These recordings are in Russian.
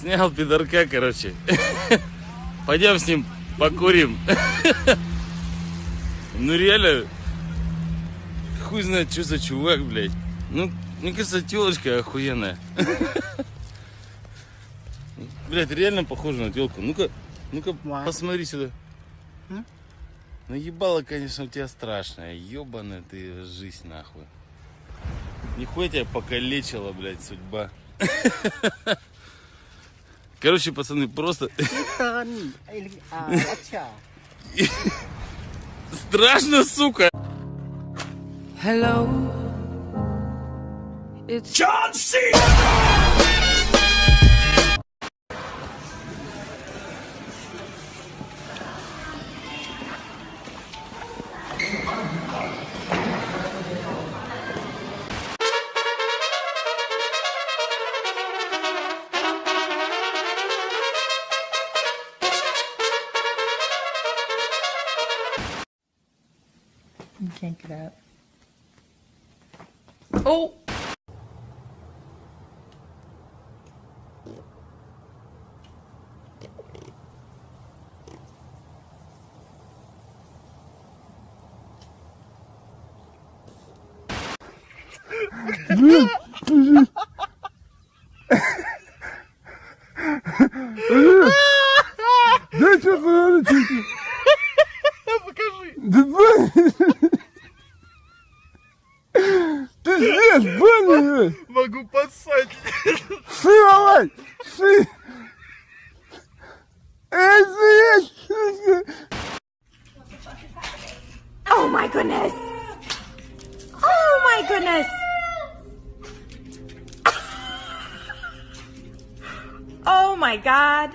Снял пидорка, короче. Пойдем с ним покурим. Ну реально, хуй знает, что за чувак, блядь. Ну, мне кажется, телочка охуенная. Блядь, реально похоже на телку. Ну-ка, ну-ка, посмотри сюда. Ну ебало, конечно, у тебя страшная. Ебаная ты жизнь, нахуй. Нихуя тебя покалечила, блядь, судьба. Короче, пацаны, просто... Страшно, сука! Hello. It's John C. can't get out. Oh. здесь, блин. Могу поссать. Сы, давай. Сы. Эй, здесь. Oh my goodness! Oh my goodness! Oh my god!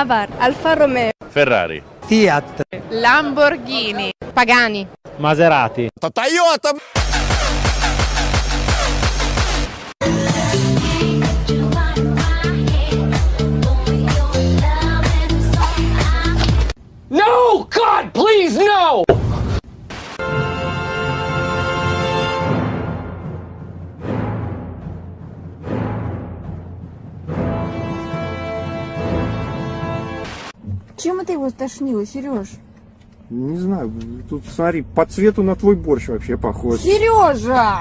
Avar, Alfa Romeo, Ferrari. Fiat Lamborghini, Pagani, Maserati. Toyota. Чем это его тошнило, Сереж? Не знаю, тут смотри, по цвету на твой борщ вообще похож. Сережа!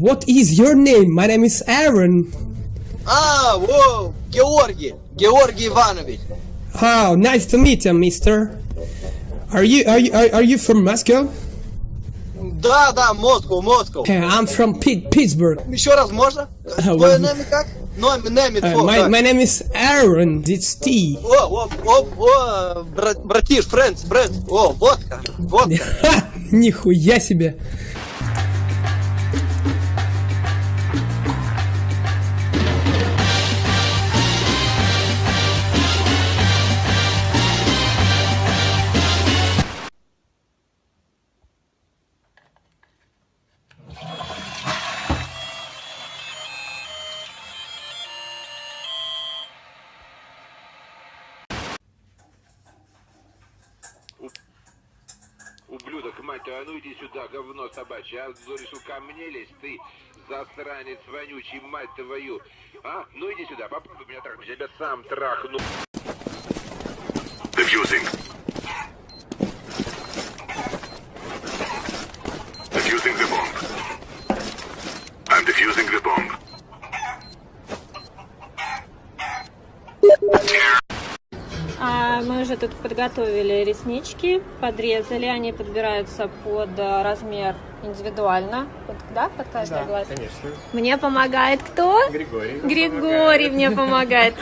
What is your name? My name is Aaron. А, о, Георгий, Георгий Иванович. Oh, nice to meet you, mister. Are you are you are, are you from Moscow? Да, да, Москва, Москва. Uh, I'm from Pit- Pittsburgh. Еще раз можно? Твое имя как? Uh, my, my name is Aaron. It's T. О, о, о, о, брат, братиш, френдс, брат. О, водка, водка. Нихуя себе. Ублюдок, мать твою, а ну иди сюда, говно собачье, а решил ко мне лезть, ты засранец вонючий, мать твою. А, ну иди сюда, попробуй меня трахнуть, я тебя сам трахну. Defusing. Уже тут подготовили реснички, подрезали, они подбираются под э, размер индивидуально. Вот, да, под каждый глаз? конечно. Мне помогает кто? Григорий. Григорий мне помогает.